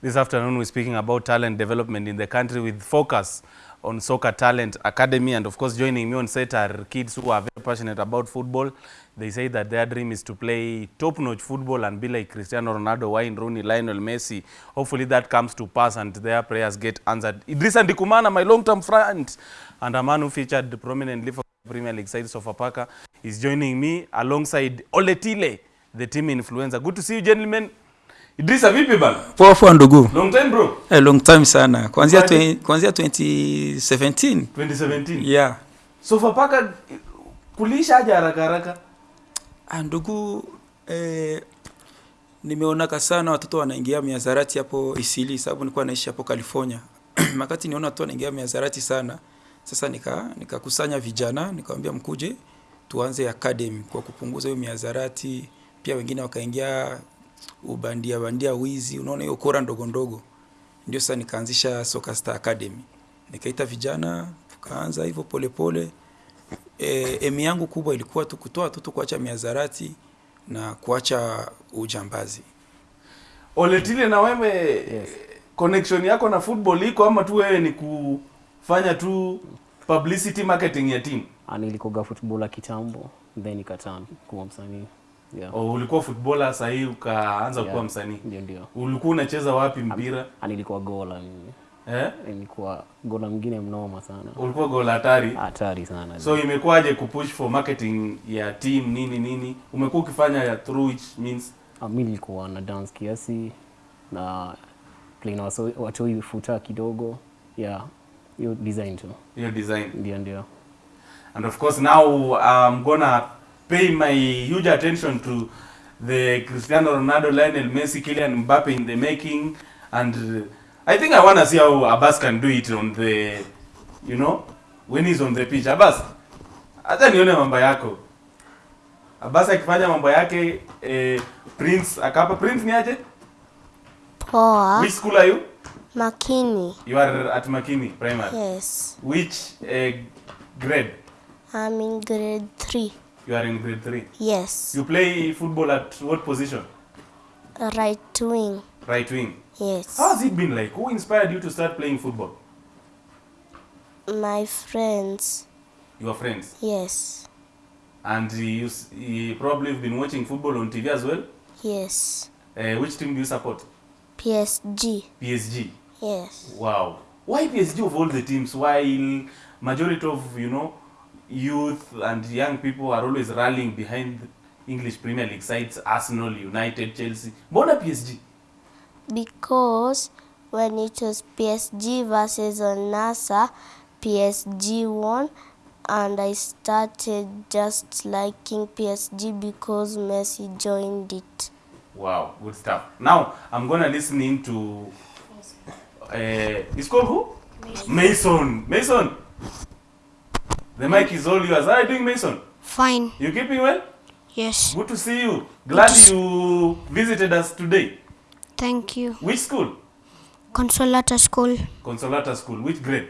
This afternoon, we're speaking about talent development in the country with focus on Soccer Talent Academy. And of course, joining me on set are kids who are very passionate about football. They say that their dream is to play top-notch football and be like Cristiano Ronaldo, Wayne Rooney, Lionel Messi. Hopefully that comes to pass and their prayers get answered. Idrissa Ndikumana, my long-term friend, and a man who featured prominently for Premier League side, Sofapaka, is joining me alongside Oletile, the team influencer. Good to see you, gentlemen. Idrissa, vipi bana? Poa poa ndugu. Long time bro. Eh, long time sana. Kuanzia kuanzia 2017. 2017. Yeah. So Fapaka kulisha aje haraka haraka? Ah, ndugu eh, nimeonaka sana watoto wanaingia miazarati hapo Isili sababu nilikuwa naishi hapo California. Makati niona watu wanaingia miazarati sana. Sasa nika nikakusanya vijana nikamwambia mkuje tuanze academy kwa kupunguza hiyo miazarati. Pia wengine wakaingia ubandia bandia wizi, unaona hiyo kora ndogo ndogo. Ndio sasa nikaanzisha Soccer Star Academy. Nikaita vijana tukaanza hivyo polepole. E, emi yangu kubwa ilikuwa tu kutoa watoto kuacha miazarati na kuacha ujambazi. Oletile, na wewe connection yako na football iko ama tu wewe ni kufanya tu publicity marketing ya team? Ah, nilikoga football kitambo then ikatan kuwa msanii yeah. Oh, ulikuwa footballer sasa hii ukaanza Yeah. kuwa msanii. ndio ndio Ulikuwa unacheza wapi mpira? Nilikuwa gola mimi Eh? nilikuwa gola mwingine mnoma sana Ulikuwa gola hatari. hatari sana So imekuwaje kupush for marketing ya team nini nini? Umekuwa ukifanya ya through which means Ah, mimi nilikuwa na dance kiasi na play na watu watoi futa kidogo yeah hiyo design tu Hiyo design. ndio ndio And of course, now I'm gonna pay my huge attention to the Cristiano Ronaldo, Lionel Messi, Kylian Mbappe in the making. And uh, I think I wanna see how Abbas can do it on the, you know, when he's on the pitch. Abbas, acha nione mambo yako. Abbas akifanya mambo yake, eh, Prince akapa. Prince ni aje? Poa. Which school are you? Makini. You are at Makini Primary. Yes. Which uh, grade? I'm in grade 3. You are in grade 3. Yes. You play football at what position? Right wing. Right wing. Yes. How has it been like? Who inspired you to start playing football? My friends. Your friends. Yes. And you, you probably have been watching football on TV as well. Yes. Uh, which team do you support? PSG. PSG. Yes. Wow. Why PSG of all the teams? While majority of you know youth and young people are always rallying behind English Premier League sides, Arsenal, United, Chelsea. Mbona PSG? Because when it was PSG versus Al-Nassr, PSG won and I started just liking PSG because Messi joined it. Wow, good stuff. Now I'm gonna listen in to. Uh, it's called who? Mason. Mason. The mic is all yours. How are you doing, Mason? Fine. You keeping well? Yes. Good to see you. Glad you visited us today. Thank you. Which school? Consolata School, Consolata School. Which grade?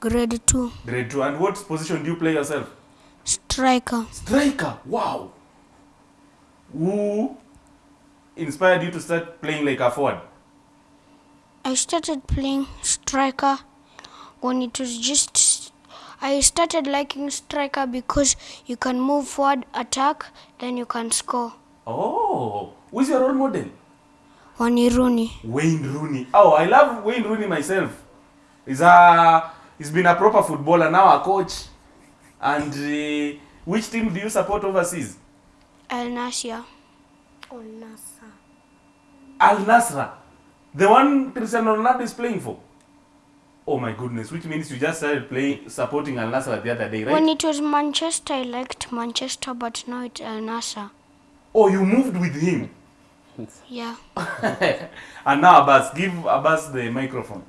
grade 2, Grade two. And what position do you play yourself? striker. Striker. Wow. Who inspired you to start playing like a forward? I started playing striker when it was just. I started liking striker because you can move forward, attack, then you can score. Oh, who's your role model? Wayne Rooney. Wayne Rooney. Oh, I love Wayne Rooney myself. He's a he's been a proper footballer now, a coach. And uh, which team do you support overseas? Al Nasser. Al Nasser. Al Nasra, the one Cristiano Ronaldo is playing for. Oh my goodness, which means you just started playing supporting Al Nasra the other day, right? When it was Manchester, I liked Manchester, but now it's El Nassr. oh, you moved with him. Yeah. and now Abbas, give Abbas the microphone.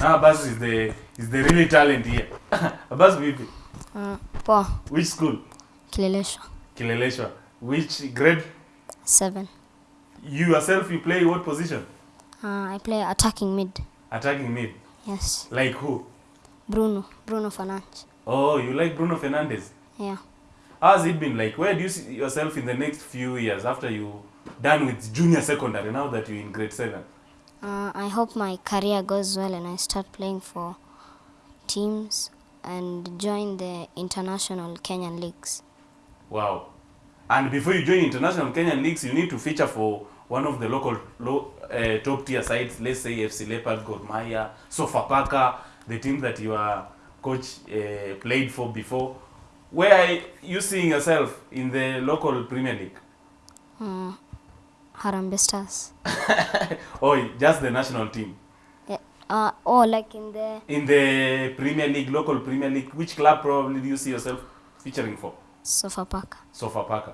Now Abbas is the is the really talent here. Abbas vipi? Uh, poa Which school? kileleshwa Kileleshwa. Which grade? seven You yourself, you play what position? uh, i play attacking mid Attacking mid. yes Like who? bruno bruno fernandes Oh, you like Bruno Fernandes? yeah How has it been like? Where do you see yourself in the next few years after you done with junior secondary now that you're in grade 7? Uh, I hope my career goes well and I start playing for teams and join the international Kenyan leagues. Wow. And before you join international Kenyan leagues, you need to feature for one of the local low, uh, top tier sides. Let's say FC Leopard, Gor Mahia, Sofapaka, the team that your coach uh, played for before. Where are you seeing yourself in the local Premier League? Mm, Harambee Stars. oh, just the national team? Yeah. Uh, oh, like in the In the Premier League, local Premier League, which club probably do you see yourself featuring for? Sofapaka. Sofapaka.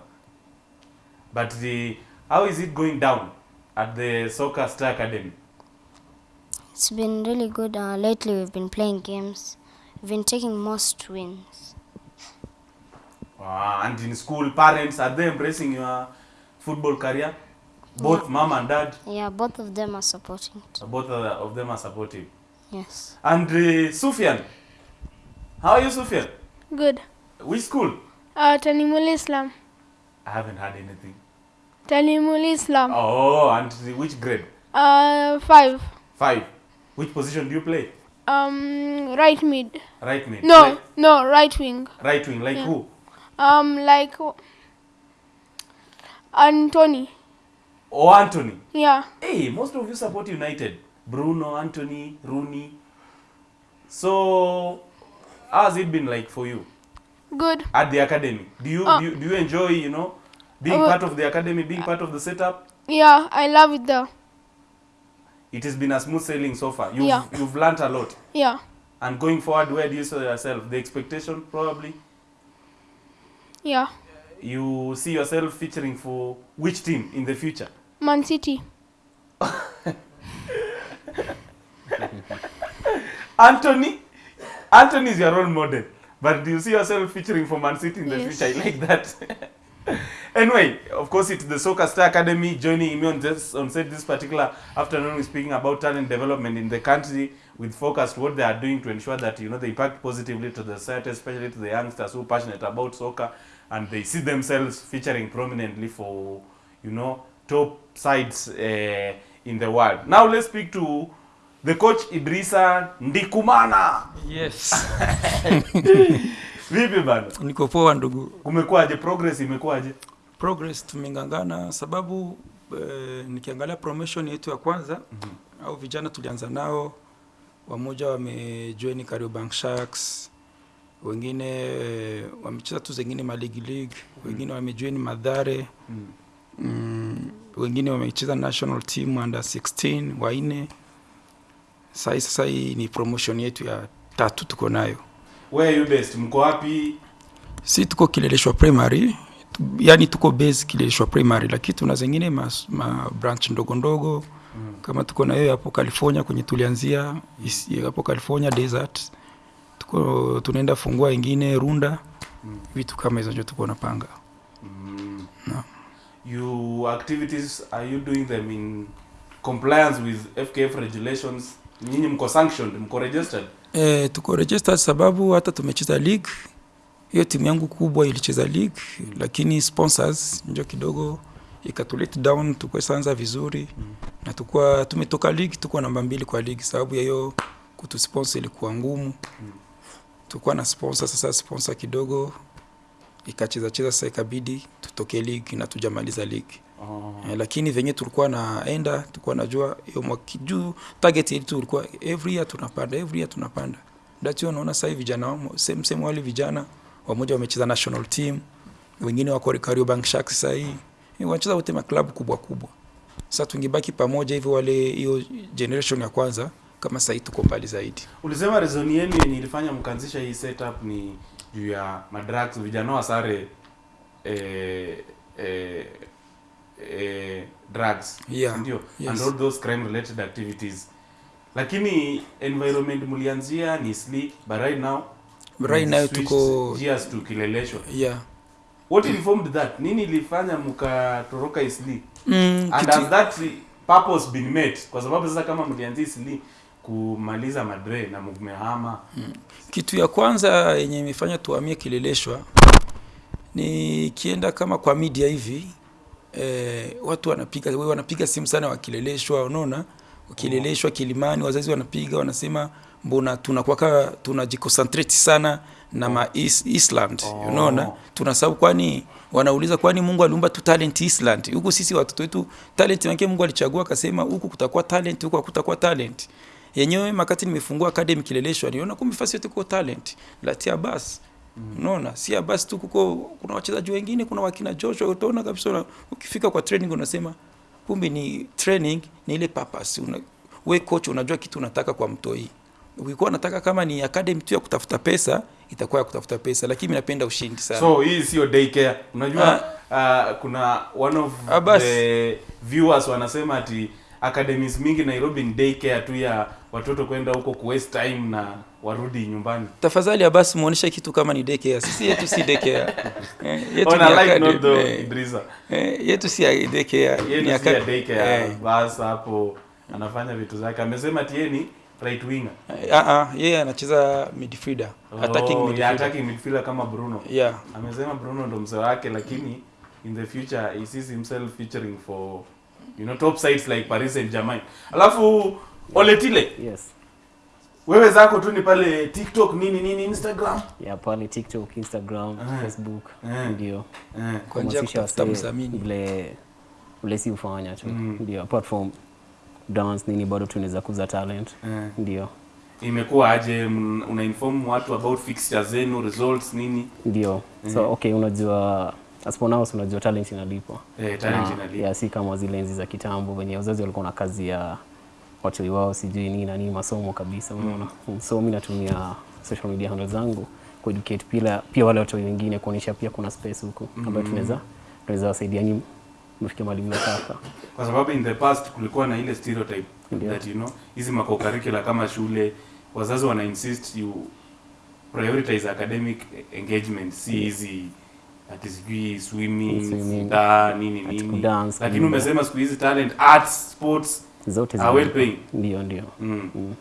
But the how is it going down at the Soccer Star Academy? It's been really good. Uh, lately, we've been playing games. We've been taking most wins. Uh, and in school, parents are they embracing your football career? Both yeah. mom and dad, Yeah, both of them are supporting it. both of of them are supportive. Yes. And uh, Sufyan, how are you, Sufyan? Good. Which school? Uh, Tanimul Islam. I haven't heard anything. Talimul Islam. Oh, and which grade? Uh, five. Five. Which position do you play? Um, right mid. Right mid. No, Like- no, right wing. right wing. Like Yeah. who? Um, like Anthony. Oh, Anthony. Yeah. Hey, most of you support United. Bruno, Anthony, Rooney. So, how has it been like for you Good. at the academy? Do you Uh, do, you, do you enjoy, you know, being uh, part of the academy, being part of the setup? Yeah, I love it though. It has been a smooth sailing so far. You've, Yeah. you've learned a lot. Yeah. And going forward, where do you see yourself? The expectation, probably? Yeah. You see yourself featuring for which team in the future? Man City. Anthony? Anthony is your role model. But do you see yourself featuring for Man City in the Yes. future? I like that. anyway, of course, it's the Soccer Star Academy joining me on this on set this particular afternoon. We're speaking about talent development in the country with focus to what they are doing to ensure that you know they impact positively to the society, especially to the youngsters who are passionate about soccer and they see themselves featuring prominently for you know top sides uh, in the world. Now let's speak to the coach Idrisa Ndikumana. Yes. Vipi bana? Niko poa ndugu. Kumekuwaje? Progress imekuwaje? Progress tumengangana sababu eh, nikiangalia promotion yetu ya kwanza mm-hmm. au vijana tulianza nao wamoja wamejoin Kariobangi Sharks, wengine eh, wamecheza tu zengine ma league league, wengine wamejoin Madhare Mm. mm, wengine wamecheza national team under 16 wanne. Sasa sasa hii ni promotion yetu ya tatu tuko nayo. Where you based? Mko wapi? si tuko kileleshwa primary yani tuko base kileleshwa primary lakini tuna zingine ma, ma branch ndogo ndogo mm. kama tuko na hiyo hapo california kwenye tulianzia hapo california desert tuko tunaenda fungua ingine runda mm. vitu kama hizo ndio tuko napanga Mm. No. You activities are you doing them in compliance with FKF regulations? Nyinyi mko sanctioned, mko registered? E, tuko registered sababu hata tumecheza league. Hiyo timu yangu kubwa ilicheza league lakini sponsors njo kidogo ikatulet down tukwesanza vizuri. Mm. na tukua tumetoka league tukuwa namba mbili kwa league. Sababu ya hiyo kutusponsor ilikuwa ngumu. Mm. tukuwa na sponsor sasa sponsor kidogo ikacheza cheza sasa ikabidi tutoke league na tujamaliza league Oh. Eh, lakini venye tulikuwa naenda tulikuwa najua hiyo mwaka juu target yetu ilikuwa every year tunapanda every year tunapanda. That's hiyo unaona sasa hivi vijana same same wale vijana wamoja wamecheza national team wengine wako Kariobangi Sharks sasa hii Eh, wanacheza wote maklabu kubwa kubwa. Sasa tungebaki pamoja hivi wale hiyo generation ya kwanza kama sasa hii tuko mbali zaidi. Ulisema reason yenu yenye ilifanya mkaanzisha hii setup ni juu ya madrugs, vijana wa sare eh, eh, eh, drugs Yeah, ndio? Yes. and all those crime related activities. Lakini environment mlianzia ni sleep but right now right now tuko gears to kileleshwa. Yeah. What informed that? Nini ilifanya mkatoroka isli mm, and kitu- has that purpose been met? Kwa sababu sasa kama mlianzia isli kumaliza madre na mmehama kitu ya kwanza yenye imefanya tuhamie kileleshwa ni kienda kama kwa media hivi eh, watu wanapiga wanapiga simu sana wakileleshwa unaona? Wakileleshwa kilimani wazazi wanapiga wanasema mbona tunakuwaka tunajiconcentrate sana na ma is, Island unaona? Tunasahau kwani wanauliza kwani Mungu aliumba tu talent Island huku sisi watoto wetu talent yake Mungu alichagua akasema huku kutakuwa talent huku hakutakuwa talent. Yenyewe makati nimefungua academy kileleshwa niona kumbe fasi yote kwa talent. Latia basi unaona? Si basi tu kuko kuna wachezaji wengine kuna wakina Joshua utaona kabisa una, ukifika kwa training unasema kumbe ni training ni ile purpose. Una, we coach unajua kitu unataka kwa mtoi. Ukikuwa unataka kama ni academy tu ya kutafuta pesa itakuwa ya kutafuta pesa lakini mimi napenda ushindi sana. So hii sio daycare. Unajua uh, kuna one of Ah, the viewers wanasema ati academies mingi nairobi ni daycare tu ya watoto kwenda huko kuwaste time na warudi nyumbani. Tafadhali abasi muoneshe kitu kama ni daycare. Sisi yetu si daycare. Eh, yetu ni like not though, eh, Idrisa. eh, yetu si ya daycare. Yetu ni ni si daycare. eh, bas hapo anafanya vitu zake. Amesema tieni ni right winger. Ah ah yeye anacheza midfielder. Oh, attacking midfielder. yeah, attacking midfielder kama Bruno. Yeah. Amesema Bruno ndo mzee wake lakini in the future he sees himself featuring for you know top sides like Paris and germain Alafu Oletile, yes wewe zako tu ni pale TikTok nini nini Instagram. ya pale tiktok instagram Ah. facebook Ah. ndio Eh. kwa njia kutafuta mdhamini vile vile si ufanya tu Mm. ndio apart from dance nini bado tunaweza kuza talent Eh. ndio Imekuwa aje m- una inform watu about fixtures zenu, results nini? ndio so okay unajua as for now unajua talent inalipwa Eh, talent Na, inalipa. ya si kama zile enzi za kitambo venye wazazi walikuwa na kazi ya wachoi wao sijui nini na nini masomo kabisa unaona mm. so mimi natumia social media handle zangu kueducate pia, pia wale watu wengine kuonyesha pia kuna space huku ambayo tunaweza tunaweza wasaidia nyinyi mfikia mahali mnataka Kwa sababu in the past kulikuwa na ile stereotype yeah. that you know hizi makokarikula kama shule wazazi wana insist you prioritize academic engagement si hizi ati sijui swimming, Swimming, da, nini nini. lakini umesema siku hizi talent arts sports zote are well paying. Ndio ndio. Mm. Mm.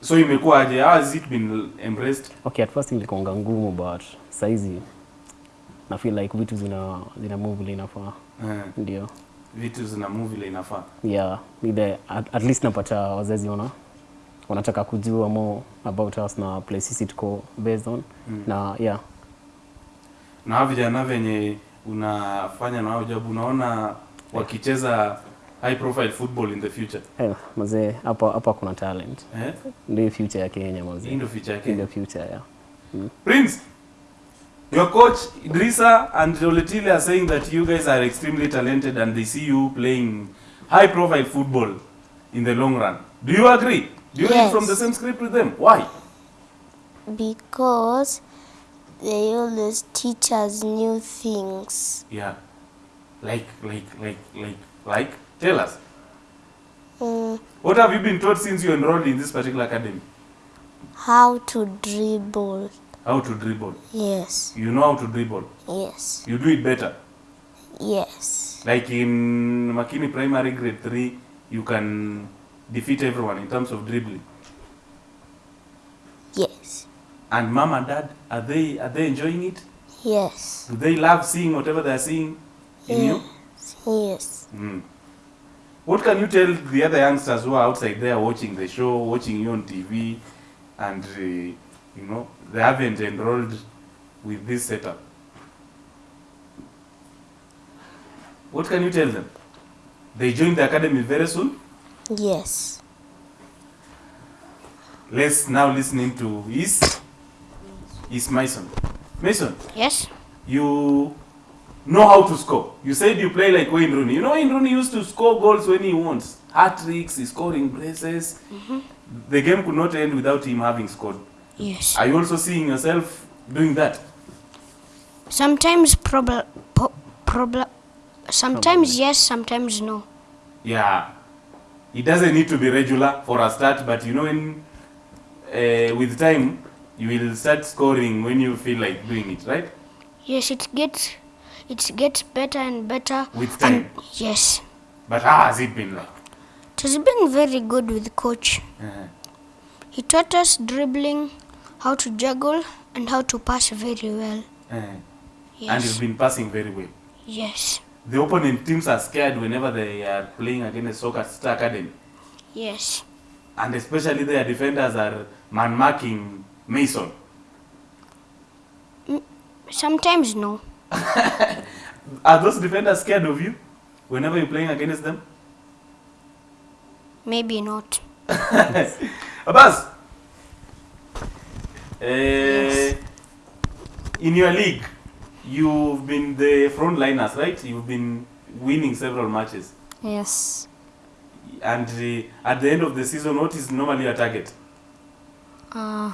so how has it been embraced? Okay at first ilikuanga ngumu but saizi na feel like vitu zina zina move vile inafaa. Eh, ndio. Vitu zina move vile inafaa. Yeah at, at least napata wazazi wana wanataka kujua more about us na places it tuko based on. Mm. na yeah na hao vijana venye unafanya na hao job unaona wakicheza high profile football in the future eh, mzee, hapa hapa kuna talent eh? ndio future ya Kenya mzee. ndio future ya Kenya. ndio future ya. Mm. Prince, your coach Idrisa and Oletile are saying that you guys are extremely talented and they see you playing high profile football in the long run. Do you agree? Do you read Yes. from the same script with them? Why? because they always teach us new things. Yeah. Like, like, like, like, like, tell us. Mm, What have you been taught since you enrolled in this particular academy? how to dribble. How to dribble. Yes, You know how to dribble. yes, You do it better. yes, Like in Makini Primary Grade 3, you can defeat everyone in terms of dribbling. yes, And mom and dad, are they are they enjoying it? yes, Do they love seeing whatever they are seeing in you? yes. Mm. What can you tell the other youngsters who are outside there watching the show, watching you on TV, and uh, you know they haven't enrolled with this setup? What can you tell them? They join the academy very soon. Yes. Let's now listening to Is Is Mason. Mason, Yes? you know how to score. You said you play like Wayne Rooney. You know Wayne Rooney used to score goals when he wants. Hat tricks, he's scoring braces. The game could not end without him having scored. Yes. Are you also seeing yourself doing that? Sometimes problem, po- problem, sometimes yes, sometimes no. Yeah. It doesn't need to be regular for a start, but you know, when uh, with time, you will start scoring when you feel like doing it, right? Yes, it gets, it gets better and better. With And time. yes, But how has it been like? it has been very good with coach. Uh-huh. He taught us dribbling, how to juggle, and how to pass very well. Uh, And Yes. you've been passing very well. Yes. The opponent teams are scared whenever they are playing against Soccer Star Academy. Yes. And especially their defenders are man marking Mason. Sometimes no. Are those defenders scared of you whenever you're playing against them? Maybe not. Abbas, uh, in your league, you've been the frontliners, right? You've been winning several matches. Yes. And uh, at the end of the season, what is normally your target? Uh,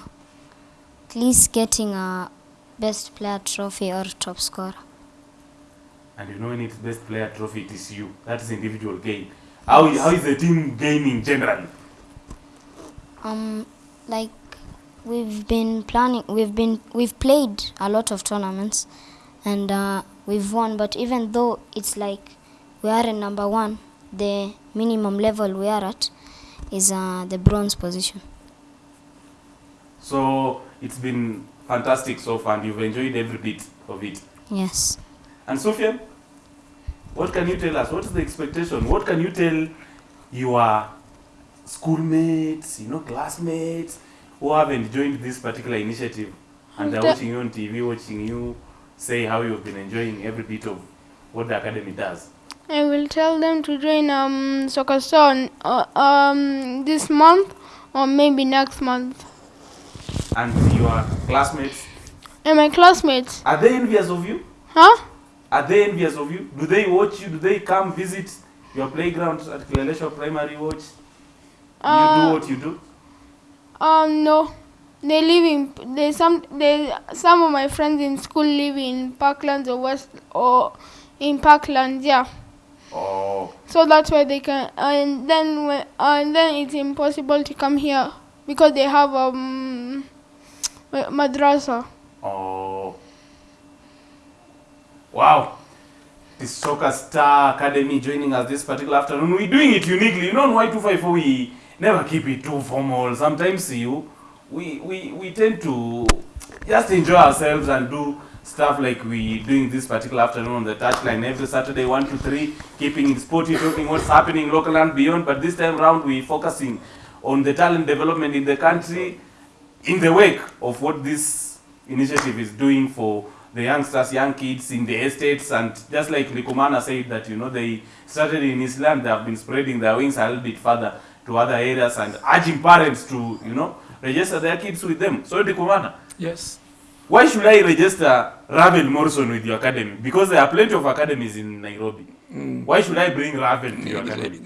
at least getting a best player trophy or top scorer. And you know when it's best player trophy, it is you. That is individual gain. How, how is the team gaining generally? Um, like we've been planning, we've been we've played a lot of tournaments, and uh, we've won. But even though it's like we are in number one, the minimum level we are at is uh, the bronze position. So it's been fantastic so far, and you've enjoyed every bit of it. Yes. And Sophia, what can you tell us? What is the expectation? What can you tell your schoolmates, you know, classmates who haven't joined this particular initiative and they're watching you on TV, watching you say how you've been enjoying every bit of what the academy does? I will tell them to join um soccer star uh, um this month or maybe next month. And your classmates, And my classmates, are they envious of you? huh? Are they envious of you? Do they watch you? Do they come visit your playground at Kileleshwa Primary Watch? You Uh, do what you do? Um no, they live in they some they some of my friends in school live in Parklands or West or in Parklands, yeah. Oh, So that's why they can, and then when, and then it's impossible to come here because they have um madrasa. oh. Wow. The Soccer Star Academy joining us this particular afternoon. We're doing it uniquely. You know, on Y254, we never keep it too formal. Sometimes you, we, we, we tend to just enjoy ourselves and do stuff like we doing this particular afternoon on the touchline every Saturday, 1 to 3, keeping it sporty, talking what's happening local and beyond. But this time round, we're focusing on the talent development in the country in the wake of what this initiative is doing for the youngsters, young kids in the estates, and just like Likumana said that you know they started in Islam, they have been spreading their wings a little bit further to other areas and urging parents to you know register their kids with them. So Likumana, Yes. Why should I register Ravel Morrison with your academy? Because there are plenty of academies in Nairobi. Mm. Why should I bring Ravel to your academy?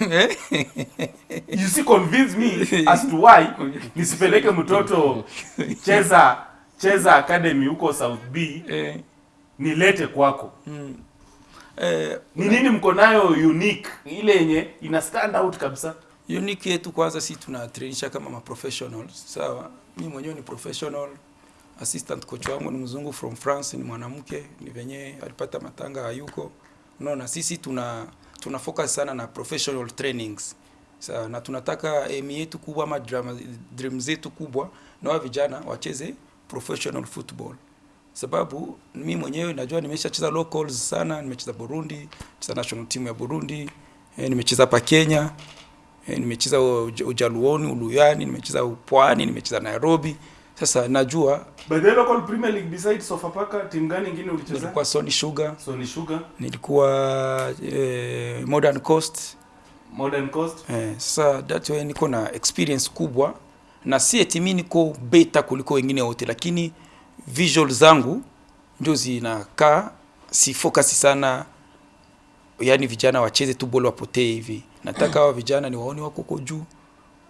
you see convince me as to why nisipeleke mtoto cheza cheza academy huko south b. Eh, nilete kwako. Eh, ni nini mko nayo unique? Ile yenye ina stand out kabisa. Unique yetu kwanza si tunatrainisha kama ma professionals sawa? Mi mwenyewe ni professional assistant coach wangu ni mzungu from france ni mwanamke ni venye alipata matanga hayuko. Unaona sisi tuna tuna focus sana na professional trainings. Sa, na tunataka aim yetu kubwa ama dream zetu kubwa na vijana wacheze professional football. Sababu mi mwenyewe najua nimeshacheza locals sana nimecheza burundi cheza national team ya burundi eh, nimecheza hapa kenya eh, nimecheza ujaluoni uluyani nimecheza pwani nimecheza nairobi sasa najua by the local premier league besides sofapaka timu gani nyingine ulicheza? nilikuwa sony sugar. Sony sugar. Nilikuwa eh, modern coast. Modern coast. Eh, sasa that way niko na experience kubwa. Na si eti mi niko beta kuliko wengine wote lakini visual zangu ndio zinakaa si focus sana yani vijana wacheze tu bolo wapotee hivi. Nataka hawa vijana ni waone wako huko juu.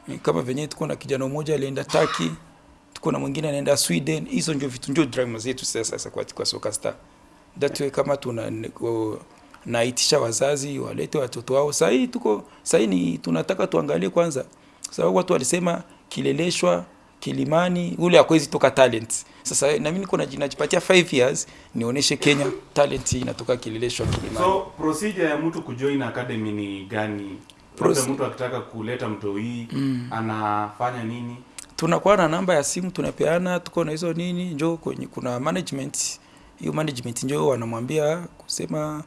Eh, kama venyewe tuko na kijana mmoja alienda Turkey tuko na mwingine anaenda Sweden. Hizo ndio vitu ndio drama zetu sasa sasa kwa, kwa soka star. Way kama tuna naitisha wazazi walete watoto wao. Sasa hii tuko sasa ni tunataka tuangalie kwanza. Sababu watu walisema kileleshwa kilimani ule akwezi toka talent. Sasa na mimi niko naji- najipatia 5 years nioneshe Kenya talent inatoka kileleshwa kilimani. So procedure ya mtu kujoin academy ni gani? Proce- labda mtu akitaka kuleta mtoi mm. anafanya nini tunakuwa na namba ya simu tunapeana tuko na hizo nini njo kwenye kuna management. Hiyo management njo wanamwambia kusema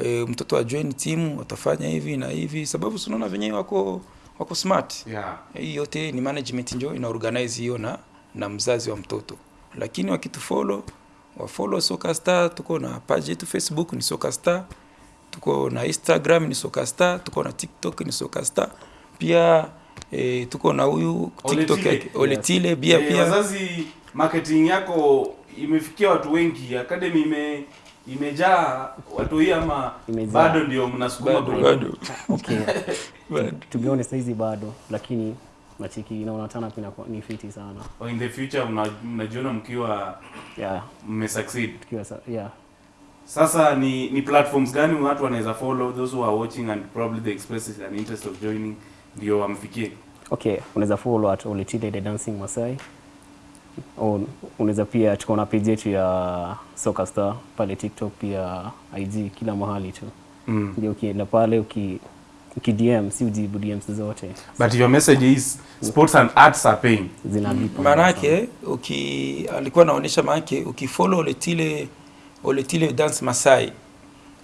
e, mtoto ajoin timu watafanya hivi na hivi sababu sunaona venye wako wako smart. Yeah. hii yote ni management njo ina organize hiyo na na mzazi wa mtoto. Lakini wakitufollow wafollow Soka Star tuko na page yetu Facebook ni Soka Star tuko na Instagram ni Soka Star tuko na TikTok ni Soka Star. Pia e, tuko na huyu TikTok yake Oletile bia e, pia. wazazi marketing yako imefikia watu wengi. Academy ime imejaa watu hii ama Imejaa. bado ndio mnasukuma bado bado. Okay. bado. To be honest hizi bado lakini nachiki naona tana pia inakuwa- ni fiti sana. Oh, in the future mna- mnajiona mkiwa yeah. mmesucceed. Tukiwa sa- yeah. Sasa ni ni platforms gani watu wanaweza follow those who are watching and probably they express an interest of joining ndio wamfikie. Okay unaweza follow at Oletile the dancing Masai. Unaweza pia tuko na page yetu ya Soka Star pale TikTok pia IG kila mahali tu. Mm. ndio ukienda pale uki uki DM si ujibu DMs zote. But your message is sports and arts are paying. Zinalipa maanake uki alikuwa anaonyesha maanake ukifollow Oletile Oletile dance Masai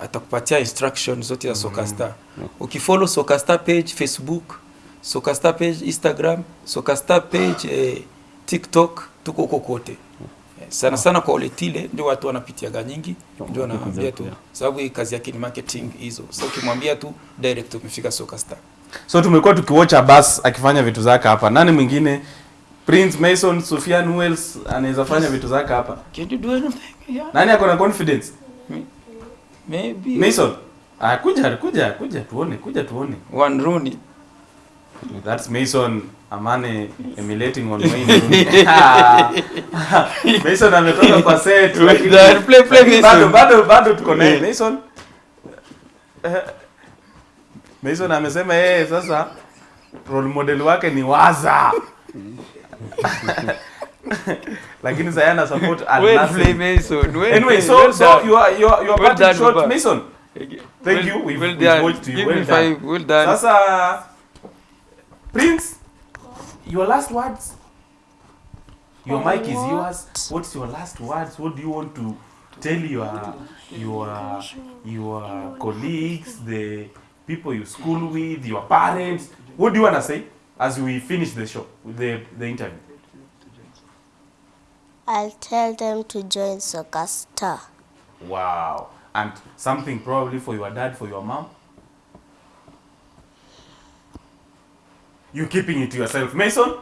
atakupatia instruction zote za Soka Star. Ukifollow Soka Star page Facebook, Soka Star page Instagram, Soka Star page eh, TikTok, tuko huko kote. Eh, Sana sana kwa Oletile ndio watu wanapitiaga nyingi, ndio anaambia tu sababu hii kazi yake ni marketing hizo. So ukimwambia tu direct umefika Soka Star. so tumekuwa tukiwatch bas akifanya vitu zake hapa nani mwingine Prince Mason Sufyan Wells anaweza fanya vitu zake hapa Can you do anything? Yeah. nani ako na confidence Maybe Mason ah kuja kuja kuja tuone kuja tuone one Rooney. That's Mason Amane emulating on Wayne Mason ametoka kwa set lakini- Play, play, Mason. bado bado bado tuko naye Mason. Mason amesema yeye sasa role model wake ni Waza. lakini sasa ana support Al Nassr. Mason. Well Anyway, so Well so done. you are you are you are Well done, short Mason. Thank Well- you. We've, well we've watched you. Give well me done. five. Well done. Sasa Prince, your last words. Your mic is yours. What's your last words? What do you want to tell your your your colleagues, the people you school with, your parents? What do you want to say as we finish the show the the interview? I'll tell them to join Soccer Star. Wow. And something probably for your dad, for your mom. You keeping it to yourself, Mason?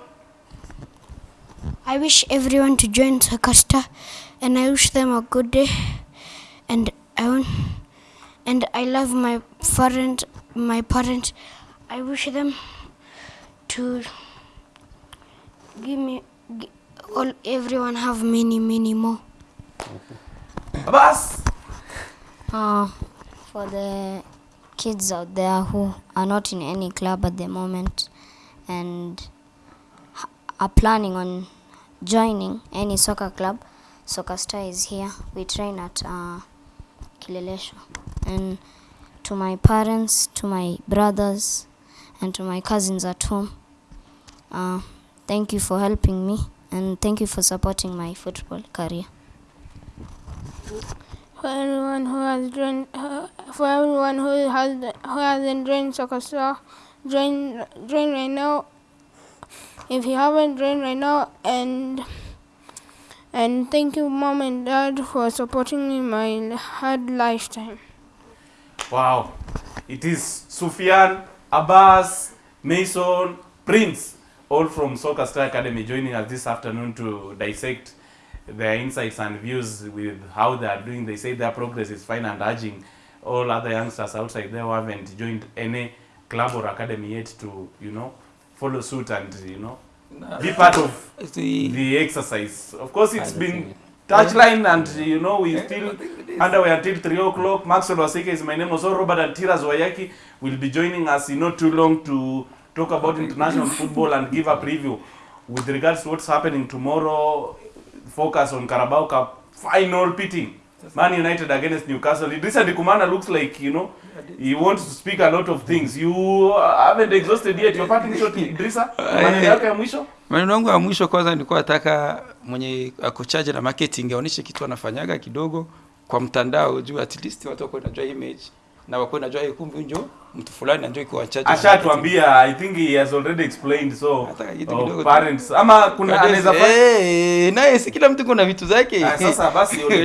I wish everyone to join Sakasta and I wish them a good day and I want, and I love my parent my parents I wish them to give me gi- all everyone have many many more Abbas! Uh, for the kids out there who are not in any club at the moment and are planning on joining any soccer club, Soccer Star is here. We train at uh, Kilelesho. And to my parents, to my brothers, and to my cousins at home, uh, thank you for helping me and thank you for supporting my football career. For everyone who has joined, uh, for everyone who has who hasn't joined Soccer Star, join join right now. If you haven't joined right now, and and thank you, mom and dad, for supporting me my hard lifetime. Wow. It is Sufyan, Abbas, Mason, Prince, all from Soccer Star Academy joining us this afternoon to dissect their insights and views with how they are doing. They say their progress is fine and urging all other youngsters outside there who haven't joined any club or academy yet to, you know, follow suit and, you know, be part of The, the exercise. Of course, it's been touchline, and you know we still underway until 3 o'clock. Maxwell Wasike is my name. Also, Robert and Tiras Wayaki will be joining us in not too long to talk about international football and give a preview with regards to what's happening tomorrow. Focus on Carabao Cup final pitting. Man United against Newcastle. Idrissa Dikumana looks like you know he wants to speak a lot of things. You haven't exhausted yet. Your parting shot, Idrissa. Maneno yako ya mwisho. maneno yangu ya mwisho kwanza nilikuwa nataka mwenye akochaje na marketing aoneshe kitu anafanyaga kidogo kwa mtandao juu at least watu wako na image na wako najua eh, kumbe njo mtu fulani anjo iko wachache ashatuambia i think he has already explained so oh, parents tu. ama kuna anaweza fanya Eh, naye si kila mtu kuna vitu zake Ah, sasa basi yule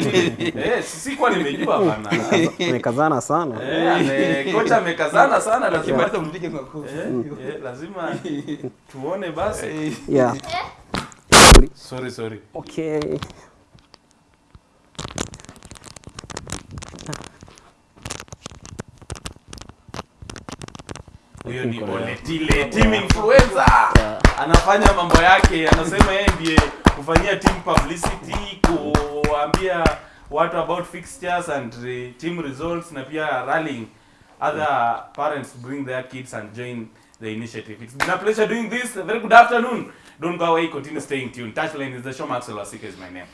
eh si kwa nimejua bana Amekazana sana. eh kocha amekazana sana lazima hata mpige makofi eh, eh, lazima tuone basi Yeah. sorry sorry Okay. Huyo ni Oletile team influencer. Anafanya mambo yake anasema yeye ndiye kufanyia team publicity kuambia watu about fixtures and uh, team results na pia rallying other parents bring their kids and join the initiative. It's been a pleasure doing this. Very good afternoon. Don't go away. Continue staying tuned. Touchline is the show. Maxwell wasika is my name